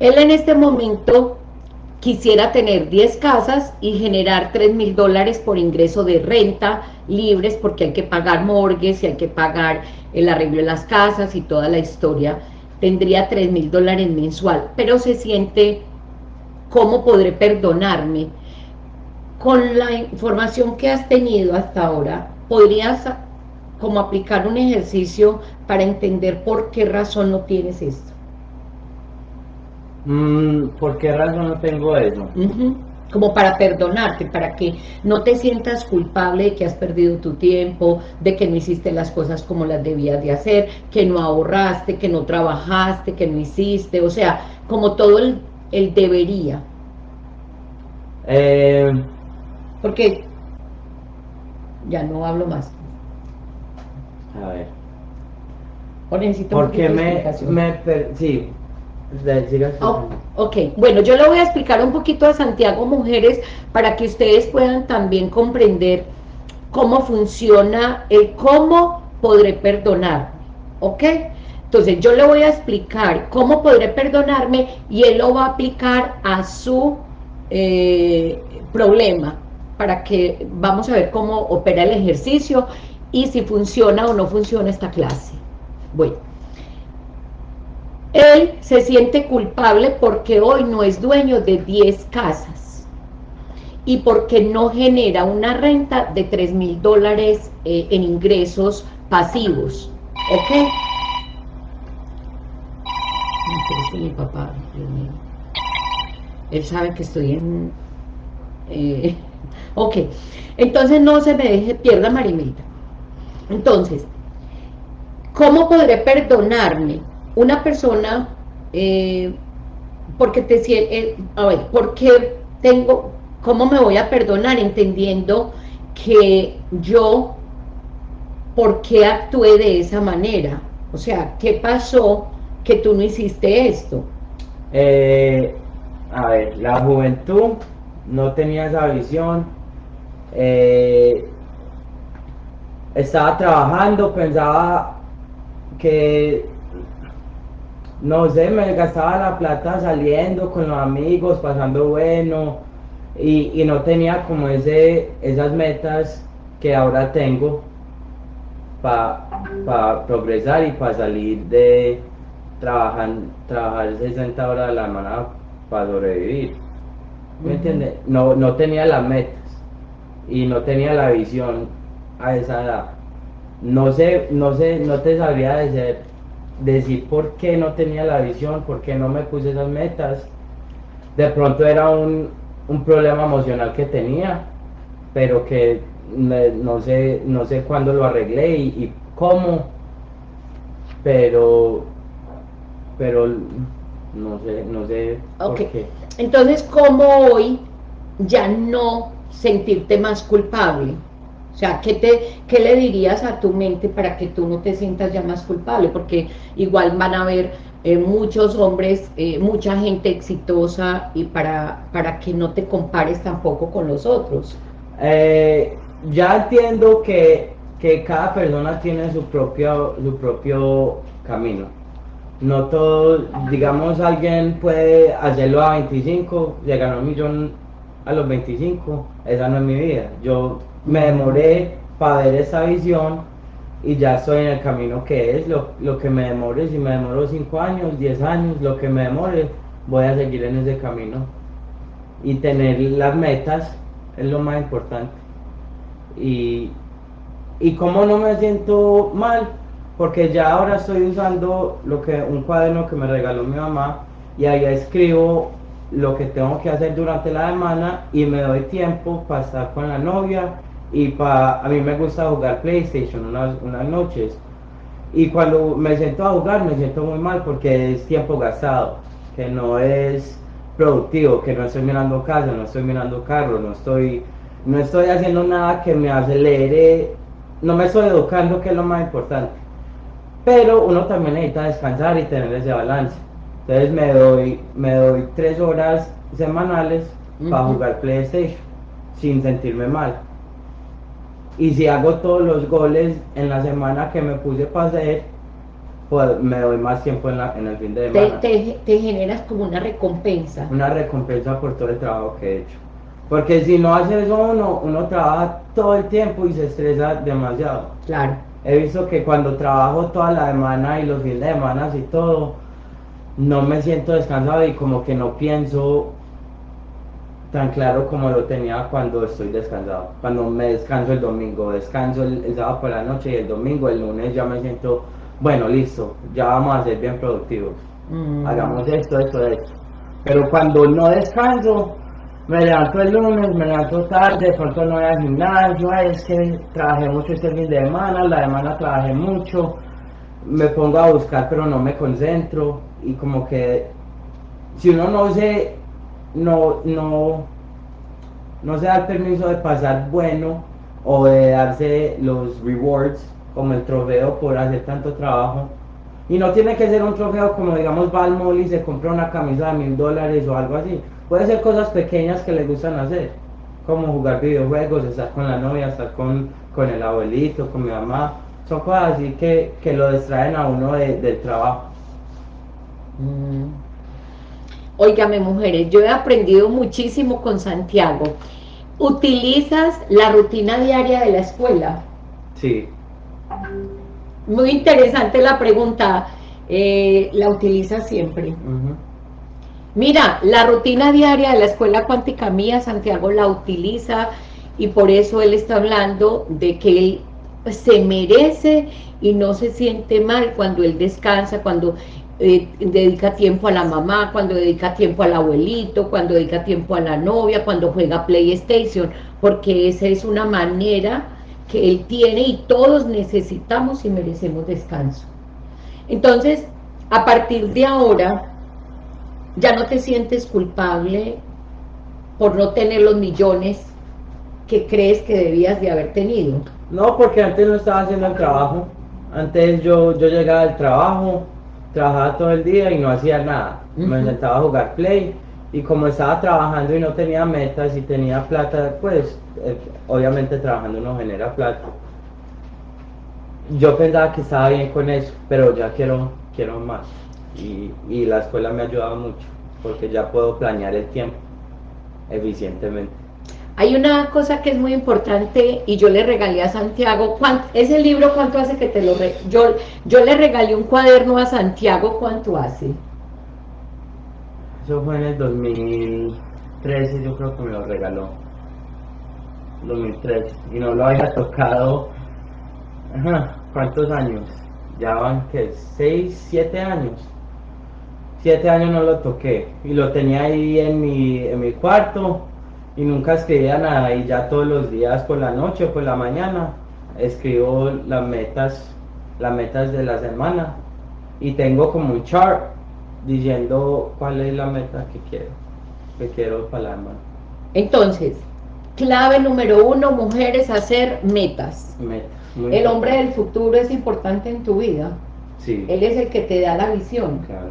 Él en este momento quisiera tener 10 casas y generar 3 mil dólares por ingreso de renta libres porque hay que pagar morgues y hay que pagar el arreglo de las casas y toda la historia, tendría 3 mil dólares mensual, pero se siente, ¿cómo podré perdonarme? Con la información que has tenido hasta ahora, podrías como aplicar un ejercicio para entender por qué razón no tienes esto. Mm, ¿Por qué razón no tengo eso? Como para perdonarte, para que no te sientas culpable de que has perdido tu tiempo, de que no hiciste las cosas como las debías de hacer, que no ahorraste, que no trabajaste, que no hiciste, o sea, como todo el, debería. Eh... Porque ya no hablo más. A ver. O necesito Porque me, me sí, Oh, ok, bueno, yo le voy a explicar un poquito a Santiago Mujeres para que ustedes puedan también comprender cómo funciona el cómo podré perdonar, ¿ok? Entonces yo le voy a explicar cómo podré perdonarme y él lo va a aplicar a su eh, problema para que vamos a ver cómo opera el ejercicio y si funciona o no funciona esta clase. Bueno. Él se siente culpable porque hoy no es dueño de 10 casas y porque no genera una renta de 3 mil dólares eh, en ingresos pasivos. ¿Ok? mi papá, Él sabe que estoy en... Eh, ok, entonces no se me deje, pierda Marimelita. Entonces, ¿cómo podré perdonarme? una persona, eh, porque te eh, a ver, porque tengo, cómo me voy a perdonar entendiendo que yo, ¿por qué actué de esa manera? O sea, ¿qué pasó que tú no hiciste esto? Eh, a ver, la juventud no tenía esa visión, estaba trabajando, pensaba que no sé, me gastaba la plata saliendo con los amigos, pasando bueno, y, no tenía como ese, esas metas que ahora tengo para progresar y para salir de trabajar, trabajar 60 horas a la semana para sobrevivir. ¿Me entiendes? No, no tenía las metas y no tenía la visión a esa edad. No sé, no sé, no te sabría decir decir por qué no tenía la visión, por qué no me puse esas metas. De pronto era un, problema emocional que tenía, pero que no sé, no sé cuándo lo arreglé y, cómo, pero, pero no sé, no sé por qué. Entonces, ¿cómo hoy ya no sentirte más culpable? O sea, ¿qué, te, le dirías a tu mente para que tú no te sientas ya más culpable? Porque igual van a haber eh, muchos hombres, eh, mucha gente exitosa y para, para que no te compares tampoco con los otros. Eh, ya entiendo que, que cada persona tiene su propio, su propio camino. No todo, digamos, alguien puede hacerlo a 25, llegar a un millón a los 25, esa no es mi vida. Yo me demoré para ver esa visión y ya estoy en el camino que es, lo, lo que me demore, si me demoro 5 años, 10 años, lo que me demore, voy a seguir en ese camino. Y tener las metas es lo más importante. Y, y como no me siento mal, porque ya ahora estoy usando lo que un cuaderno que me regaló mi mamá y ahí escribo lo que tengo que hacer durante la semana y me doy tiempo para estar con la novia y para a mí me gusta jugar PlayStation unas, unas noches. Y cuando me siento a jugar me siento muy mal porque es tiempo gastado que no es productivo que no estoy mirando casa no estoy mirando carro no estoy no estoy haciendo nada que me acelere no me estoy educando que es lo más importante. Pero uno también necesita descansar y tener ese balance entonces me doy me doy tres horas semanales para Ujú. jugar PlayStation sin sentirme mal y si hago todos los goles en la semana que me puse para hacer, pues me doy más tiempo en, la, en el fin de Te, semana. te, te generas como una recompensa. Una recompensa por todo el trabajo que he hecho. Porque si no hace eso uno, uno trabaja todo el tiempo y se estresa demasiado. Claro. He visto que cuando trabajo toda la semana y los fines de semana y todo, no me siento descansado y como que no pienso tan claro como lo tenía cuando estoy descansado. Cuando me descanso el domingo, descanso el, el sábado por la noche y el domingo, el lunes ya me siento, bueno, listo, ya vamos a ser bien productivos. Mm. Hagamos esto, esto, esto. Pero cuando no descanso, me levanto el lunes, me levanto tarde, de pronto no voy al gimnasio, es que trabajé mucho este fin de semana, la semana trabajé mucho, me pongo a buscar pero no me concentro y como que si uno no se, no, no, no se da el permiso de pasar bueno o de darse los rewards como el trofeo por hacer tanto trabajo, y no tiene que ser un trofeo como digamos va al mall y se compra una camisa de mil dólares o algo así. Puede ser cosas pequeñas que le gustan hacer, como jugar videojuegos, estar con la novia, estar con, con el abuelito, con mi mamá. Son cosas así que, que lo distraen a uno de- del trabajo. Mm. Óigame, mujeres, yo he aprendido muchísimo con Santiago. ¿Utilizas la rutina diaria de la escuela? Sí, Muy interesante la pregunta. Eh, ¿La utilizas siempre? Mira, la rutina diaria de la escuela cuántica mía, Santiago la utiliza y por eso él está hablando de que él se merece y no se siente mal cuando él descansa, cuando eh, dedica tiempo a la mamá, cuando dedica tiempo al abuelito, cuando dedica tiempo a la novia, cuando juega PlayStation, porque esa es una manera que él tiene y todos necesitamos y merecemos descanso. Entonces, a partir de ahora, ya no te sientes culpable por no tener los millones que crees que debías de haber tenido. No, porque antes no estaba haciendo el trabajo. Antes yo, yo llegaba al trabajo, trabajaba todo el día y no hacía nada. Me sentaba a jugar play y como estaba trabajando y no tenía metas y tenía plata, pues eh, obviamente trabajando uno genera plata. Yo pensaba que estaba bien con eso, pero ya quiero, quiero más. Y, y la escuela me ha ayudado mucho, porque ya puedo planear el tiempo eficientemente. Hay una cosa que es muy importante y yo le regalé a Santiago, ¿cuánto- ese libro cuánto hace que te lo... re- yo, yo le regalé un cuaderno a Santiago, ¿cuánto hace? Eso fue en el 2013, yo creo que me lo regaló. 2013. Y no lo había tocado. ¿Cuántos años? Ya van que 6, 7 años. 7 años no lo toqué. Y lo tenía ahí en mi, en mi cuarto. Y nunca escribía nada. Y ya todos los días por la noche o por la mañana escribo las metas, las metas de la semana. Y tengo como un chart diciendo cuál es la meta que quiero, que quiero para la semana. Entonces, clave número uno, mujeres, hacer metas. Meta, muy El hombre del futuro es importante en tu vida. Sí. Él es el que te da la visión. Claro.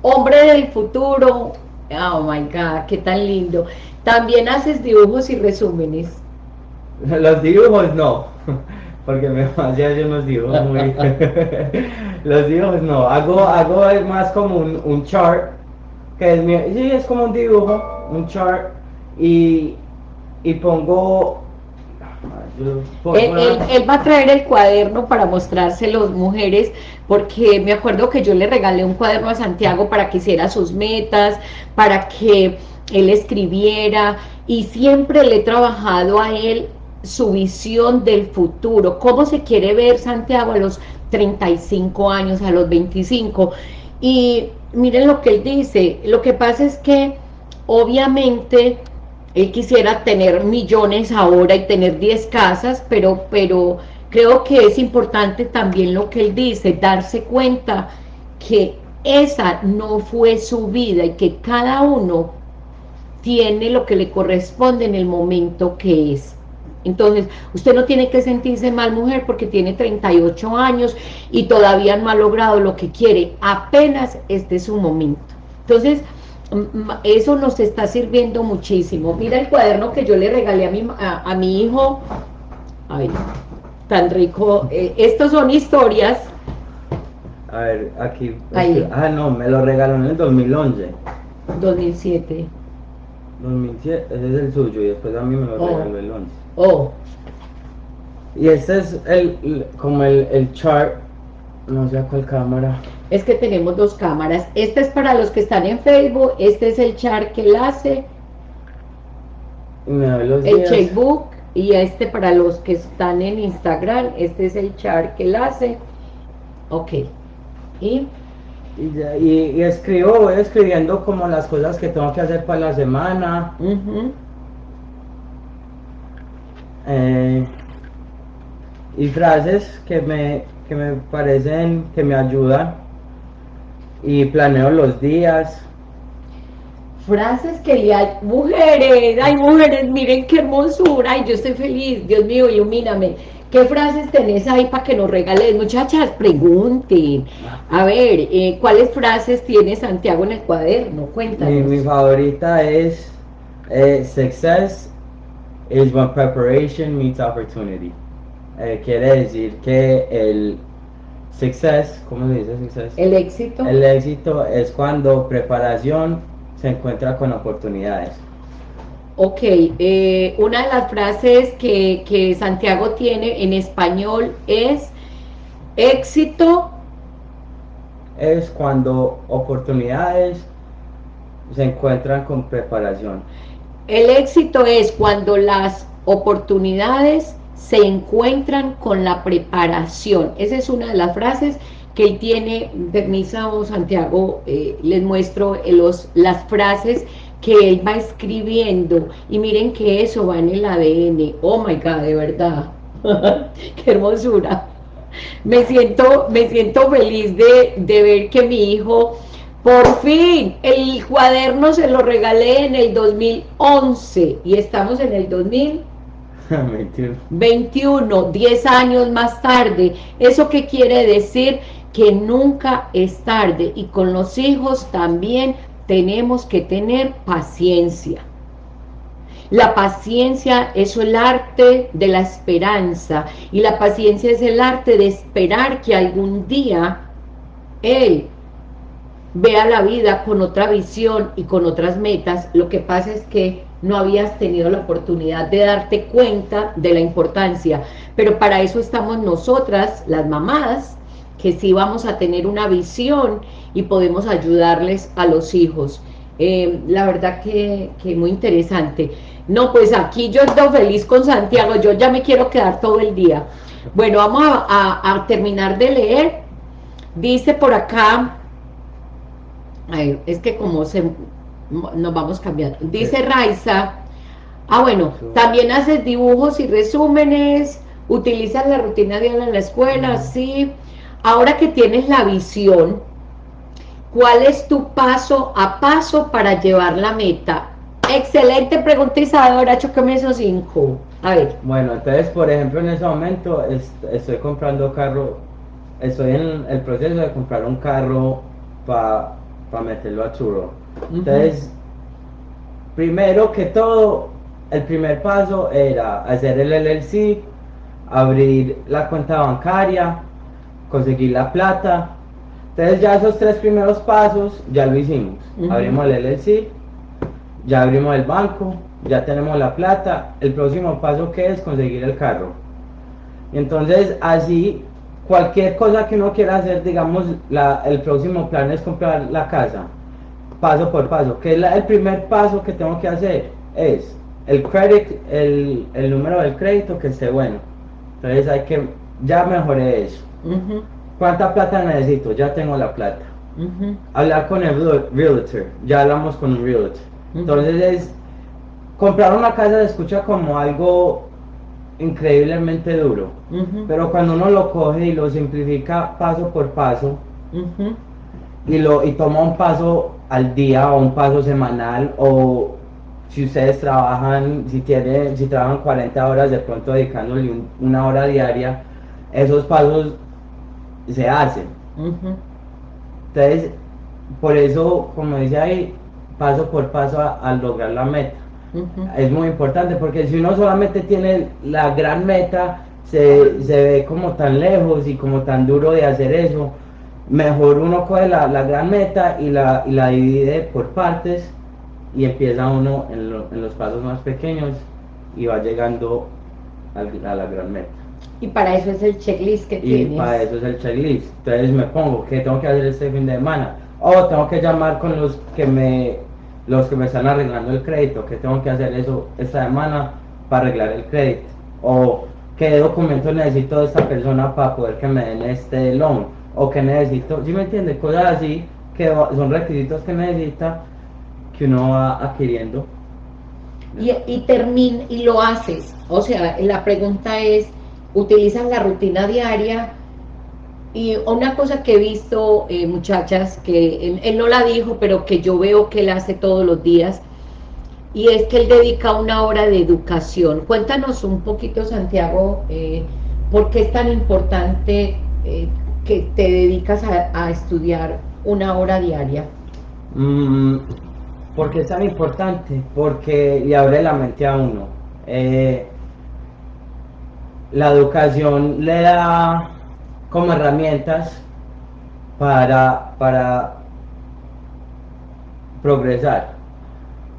Hombre del futuro. Oh my God, qué tan lindo. También haces dibujos y resúmenes. Los dibujos no, porque me hacía yo unos dibujos muy... Los dibujos no, hago, hago más como un, un chart, que es mi... Sí, es como un dibujo, un chart, y, y pongo... yo él- él va a traer el cuaderno para mostrárselos, mujeres, porque me acuerdo que yo le regalé un cuaderno a Santiago para que hiciera sus metas, para que él escribiera, y siempre le he trabajado a él su visión del futuro, cómo se quiere ver Santiago a los 35 años, a los 25, y miren lo que él dice, lo que pasa es que obviamente él quisiera tener millones ahora y tener 10 casas, pero, pero creo que es importante también lo que él dice, darse cuenta que esa no fue su vida y que cada uno tiene lo que le corresponde en el momento que es. Entonces, usted no tiene que sentirse mal mujer porque tiene 38 años y todavía no ha logrado lo que quiere, apenas este es su momento. Entonces, eso nos está sirviendo muchísimo. Mira el cuaderno que yo le regalé a mi, a, a mi hijo, ay, tan rico, Eh, estos son historias, A ver, aquí... Ahí. Ah, no, me lo regaló en el 2011. 2007, 2007, ese es el suyo, y después a mí me lo Oh. regaló el 11. oh, Y este es el, como el, el chart, no sé a cuál cámara. es que tenemos dos cámaras, este es para los que están en Facebook, este es el chart que él hace, Y me doy los el días. checkbook, y este para los que están en Instagram, este es el chart que él hace, ok, y Y, y- y escribo, voy escribiendo como las cosas que tengo que hacer para la semana. eh, y frases que me, que me parecen que me ayudan. Y planeo los días. Frases que le hay, mujeres, ay mujeres, miren qué hermosura, ay yo estoy feliz, Dios mío, ilumíname. ¿Qué frases tenés ahí para que nos regales? Muchachas, pregunten. A ver, eh, ¿cuáles frases tiene Santiago en el cuaderno? Mi, Cuéntanos. mi favorita es eh, Success is when preparation meets opportunity. Eh, quiere decir que el success, ¿cómo se dice success? El éxito. El éxito es cuando preparación se encuentra con oportunidades. Ok, eh, una de las frases que, que Santiago tiene en español es éxito, Es cuando oportunidades se encuentran con preparación. el éxito es cuando las oportunidades se encuentran con la preparación. Esa es una de las frases que él tiene, permiso Santiago, eh, les muestro los, las frases que él va escribiendo y miren que eso va en el ADN, oh my god, de verdad, qué hermosura. Me siento, me siento feliz de, de ver que mi hijo, por fin, el cuaderno se lo regalé en el 2011 y estamos en el 2000. Mentira. 21, 10 años más tarde. ¿Eso qué quiere decir? Que nunca es tarde y con los hijos también tenemos que tener paciencia. La paciencia es el arte de la esperanza y la paciencia es el arte de esperar que algún día él vea la vida con otra visión y con otras metas. Lo que pasa es que no habías tenido la oportunidad de darte cuenta de la importancia. Pero para eso estamos nosotras, las mamás, que sí vamos a tener una visión y podemos ayudarles a los hijos. Eh, la verdad que, que muy interesante. No, pues aquí yo estoy feliz con Santiago, yo ya me quiero quedar todo el día. Bueno, vamos a, a- a terminar de leer. Dice por acá, ay, es que como se nos vamos cambiando. Dice Raiza, ah bueno, también haces dibujos y resúmenes, utilizas la rutina diaria en la escuela, sí. Ahora que tienes la visión, ¿cuál es tu paso a paso para llevar la meta? Excelente pregunta Isadora, chocame esos cinco. A ver, Bueno, entonces, por ejemplo, en ese momento est- estoy comprando carro estoy en el proceso de comprar un carro para meterlo a churro. Entonces, primero que todo, el primer paso era hacer el LLC, abrir la cuenta bancaria, conseguir la plata. Entonces ya esos tres primeros pasos ya lo hicimos. Abrimos el LLC, ya abrimos el banco, ya tenemos la plata. El próximo paso que es conseguir el carro. Entonces así cualquier cosa que uno quiera hacer, digamos, el próximo plan es comprar la casa, paso por paso. que es el primer paso que tengo que hacer? Es el credit, el, número del crédito que esté bueno. Entonces hay que, ya mejoré eso. ¿Cuánta plata necesito? Ya tengo la plata. Hablar con el realtor, ya hablamos con un realtor. Entonces es, comprar una casa se escucha como algo increíblemente duro, pero cuando uno lo coge y lo simplifica paso por paso y, lo, y toma un paso al día o un paso semanal o si ustedes trabajan, si tienen, si trabajan 40 horas de pronto dedicándole una hora diaria, esos pasos se hacen. Entonces, por eso, como dice ahí, paso por paso al lograr la meta. Es muy importante porque si uno solamente tiene la gran meta, se, ve como tan lejos y como tan duro de hacer eso. Mejor uno coge la, gran meta y la, y la divide por partes y empieza uno en, los pasos más pequeños y va llegando a, la gran meta. Y para eso es el checklist que tienes. Y para eso es el checklist. Entonces me pongo, ¿qué tengo que hacer este fin de semana? O tengo que llamar con los que me los que me están arreglando el crédito, que tengo que hacer eso esta semana para arreglar el crédito. O qué documentos necesito de esta persona para poder que me den este loan. O que necesito, ¿sí me entiende? Cosas así que son requisitos que necesita que uno va adquiriendo. Y, y, termina, y lo haces. O sea, la pregunta es, ¿utilizas la rutina diaria? Y una cosa que he visto, eh, muchachas, que él, no la dijo, pero que yo veo que él hace todos los días, y es que él dedica una hora de educación. Cuéntanos un poquito, Santiago, eh, ¿por qué es tan importante eh, que te dedicas a, estudiar una hora diaria? Mm, ¿Por es tan importante? Porque le abre la mente a uno. La educación le da como herramientas para, para progresar.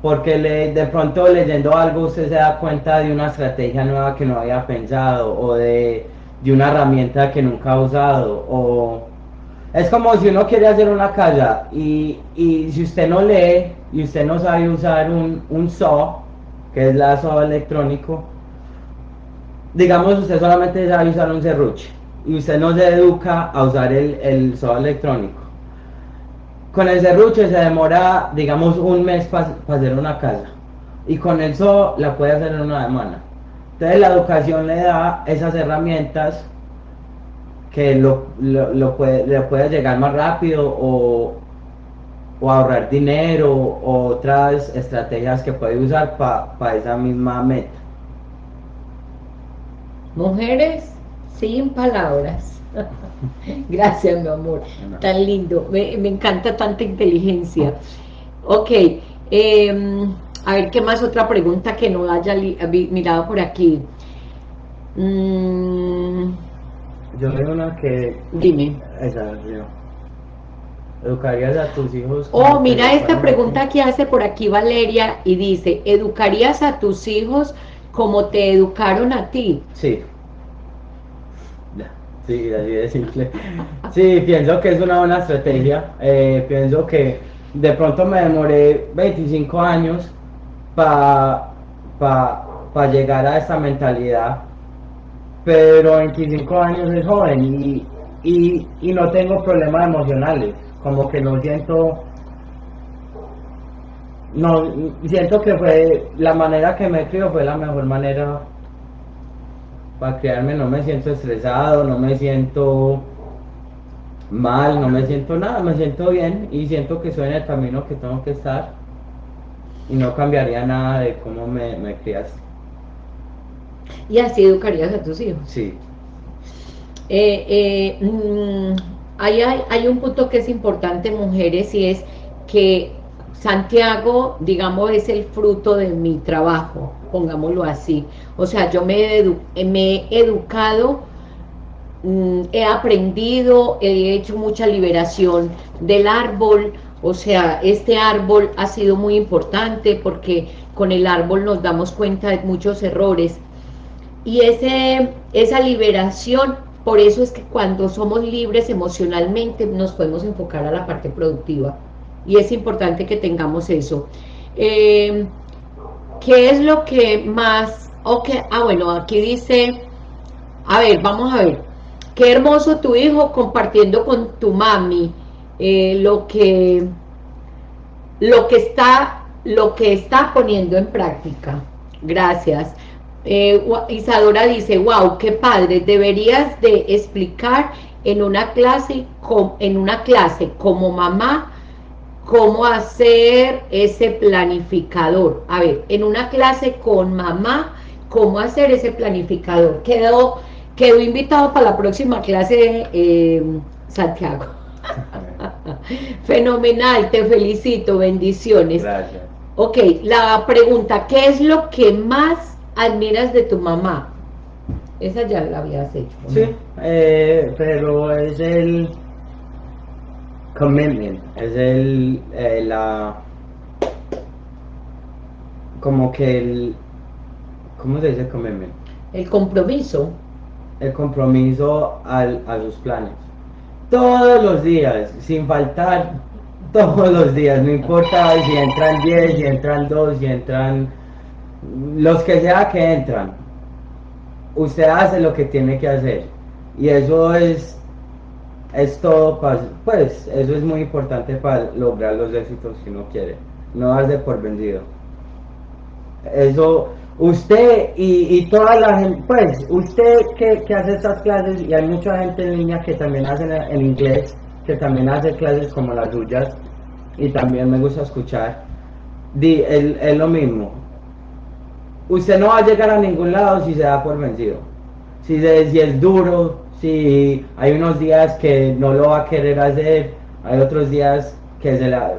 Porque le, de pronto leyendo algo usted se da cuenta de una estrategia nueva que no había pensado o de, una herramienta que nunca ha usado. O es como si uno quiere hacer una casa y, si usted no lee y usted no sabe usar un, un saw, que es la saw electrónico, digamos usted solamente sabe usar un serruche y usted no se educa a usar el, el electrónico. Con el serruche se demora, digamos, un mes para hacer una casa. Y con el SO la puede hacer en una semana. Entonces la educación le da esas herramientas que lo, lo, puede, le puede llegar más rápido o, o ahorrar dinero o otras estrategias que puede usar para esa misma meta. Mujeres sin palabras. Gracias, mi amor. Tan lindo. Me, encanta tanta inteligencia. Ok. Em, a ver, ¿qué más? Otra pregunta que no haya mirado por aquí. Mm. Yo veo una que... Dime. Esa, ¿Educarías a tus hijos? Oh, mira esta pregunta que hace por aquí Valeria y dice, ¿educarías a tus hijos como te educaron a ti? Sí. Sí, así de simple. Sí, pienso que es una buena estrategia. Eh, pienso que de pronto me demoré 25 años para pa, llegar a esta mentalidad, pero 25 años es joven y, y no tengo problemas emocionales, como que no siento no siento que fue la manera que me crió fue la mejor manera para criarme no me siento estresado, no me siento mal, no me siento nada, me siento bien y siento que soy en el camino que tengo que estar y no cambiaría nada de cómo me, criaste. ¿Y así educarías a tus hijos? Sí. Eh, eh, mm, hay, hay, un punto que es importante, mujeres, y es que Santiago, digamos, es el fruto de mi trabajo, pongámoslo así. O sea, yo me, he educado, mm, he aprendido, he hecho mucha liberación del árbol, o sea, este árbol ha sido muy importante porque con el árbol nos damos cuenta de muchos errores. Y ese, esa liberación, por eso es que cuando somos libres emocionalmente nos podemos enfocar a la parte productiva. Y es importante que tengamos eso. Eh, ¿Qué es lo que más... Okay, ah, bueno, aquí dice... A ver, vamos a ver. Qué hermoso tu hijo compartiendo con tu mami eh, lo que lo que está lo que está poniendo en práctica. Gracias. Eh, Isadora dice, wow, qué padre, deberías de explicar en una clase, en una clase como mamá, cómo hacer ese planificador. A ver, en una clase con mamá, cómo hacer ese planificador. Quedó, quedó invitado para la próxima clase, eh, Santiago. Fenomenal, te felicito, bendiciones. Gracias. Ok, la pregunta, ¿qué es lo que más admiras de tu mamá? Esa ya la habías hecho. Sí, eh, pero es el commitment, es el, eh, la, como que el, ¿cómo se dice commitment? El compromiso. El compromiso al, a sus planes todos los días, sin faltar, todos los días, no importa si entran 10, si entran 2, si entran los que sea que entran, usted hace lo que tiene que hacer y eso es es todo pues eso es muy importante para lograr los éxitos que uno quiere no darse por vencido eso usted y, toda la gente, pues, usted que, hace estas clases, y hay mucha gente en línea que también hace en inglés, que también hace clases como las suyas, y también me gusta escuchar, di, es lo mismo. Usted no va a llegar a ningún lado si se da por vencido. Si, si es duro, si hay unos días que no lo va a querer hacer, hay otros días que se la...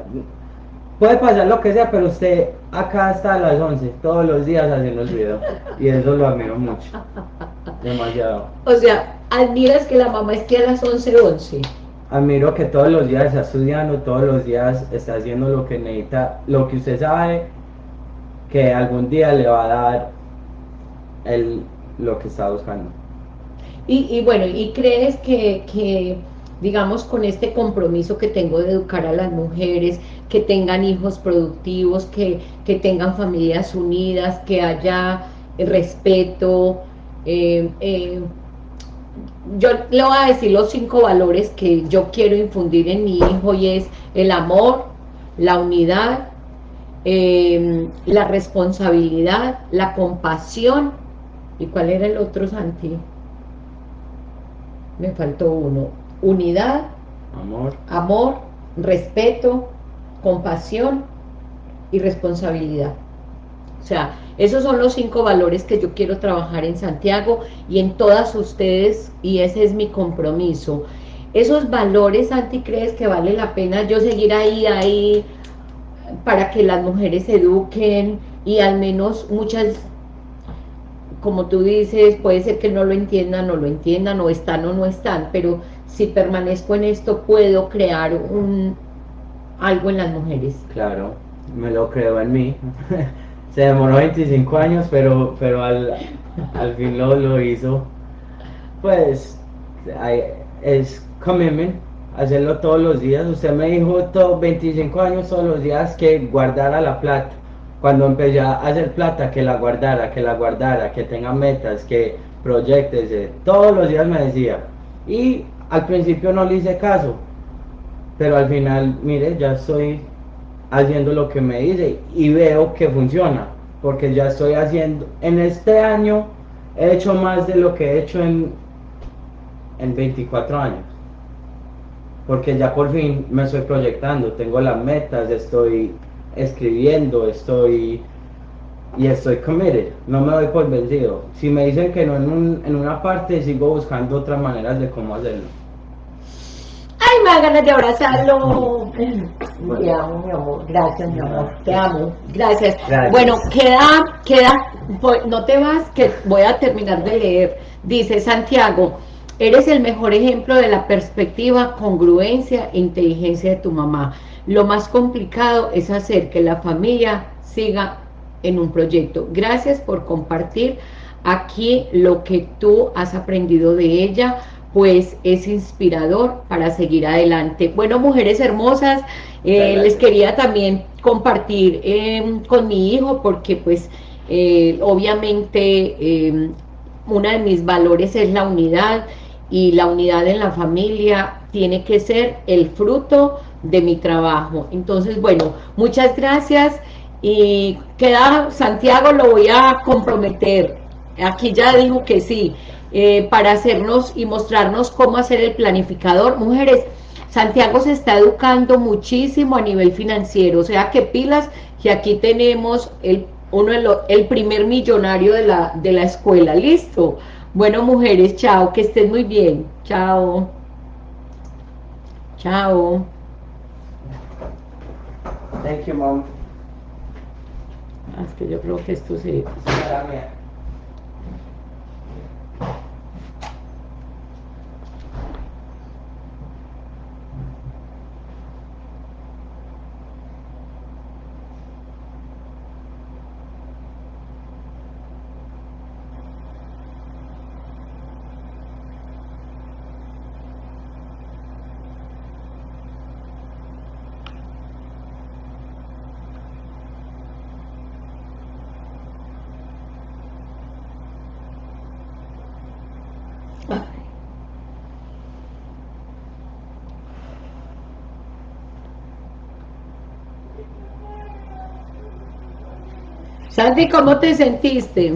Puede pasar lo que sea, pero usted acá está a las 11, todos los días haciendo el video. Y eso lo admiro mucho. Demasiado. O sea, admiras que la mamá esté a las 11, 11. Admiro que todos los días está estudiando, todos los días está haciendo lo que necesita, lo que usted sabe que algún día le va a dar el, lo que está buscando. Y, y bueno, ¿y crees que, que digamos, con este compromiso que tengo de educar a las mujeres, que tengan hijos productivos, que, tengan familias unidas, que haya respeto. Eh, eh, yo le voy a decir los cinco valores que yo quiero infundir en mi hijo y es el amor, la unidad, eh, la responsabilidad, la compasión. ¿Y cuál era el otro, Santi? Me faltó uno unidad, amor, amor respeto, compasión y responsabilidad. O sea, esos son los cinco valores que yo quiero trabajar en Santiago y en todas ustedes, y ese es mi compromiso. Esos valores, Santi, ¿crees que vale la pena yo seguir ahí, ahí, para que las mujeres se eduquen y al menos muchas, como tú dices, puede ser que no lo entiendan, no lo entiendan, o están o no están, pero si permanezco en esto, puedo crear un algo en las mujeres. Claro, me lo creo en mí. Se demoró 25 años, pero, pero al, fin lo, lo hizo. Pues es commitment, hacerlo todos los días. Usted me dijo todo, 25 años todos los días que guardara la plata. Cuando empecé a hacer plata, que la guardara, que la guardara, que tenga metas, que proyectes. Todos los días me decía. Y al principio no le hice caso, pero al final, mire, ya estoy haciendo lo que me dice y veo que funciona, porque ya estoy haciendo, en este año he hecho más de lo que he hecho en, en 24 años, porque ya por fin me estoy proyectando, tengo las metas, estoy escribiendo, estoy y estoy committed, no me doy por vencido. Si me dicen que no en, un- en una parte, sigo buscando otras maneras de cómo hacerlo. Ay, me da ganas de abrazarlo. Te amo, mi amor. Gracias, mi amor. Te amo. Gracias. Gracias. Bueno, queda, queda, voy- no te vas, que voy a terminar de leer. Dice Santiago, eres el mejor ejemplo de la perspectiva, congruencia e inteligencia de tu mamá. Lo más complicado es hacer que la familia siga en un proyecto. Gracias por compartir aquí lo que tú has aprendido de ella, pues es inspirador para seguir adelante. Bueno, mujeres hermosas, eh, les quería también compartir eh, con mi hijo, porque pues eh, obviamente eh, uno de mis valores es la unidad, y la unidad en la familia tiene que ser el fruto de mi trabajo. Entonces, bueno, muchas gracias, y queda, Santiago lo voy a comprometer, aquí ya dijo que sí, eh, para hacernos y mostrarnos cómo hacer el planificador. Mujeres, Santiago se está educando muchísimo a nivel financiero, o sea que pilas, que aquí tenemos el, uno el primer millonario de la, de la escuela, listo. Bueno, mujeres, chao, que estén muy bien, chao. Chao. Thank you, mom. Ah, Es que yo creo que Santi, ¿cómo te sentiste?